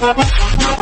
Gracias.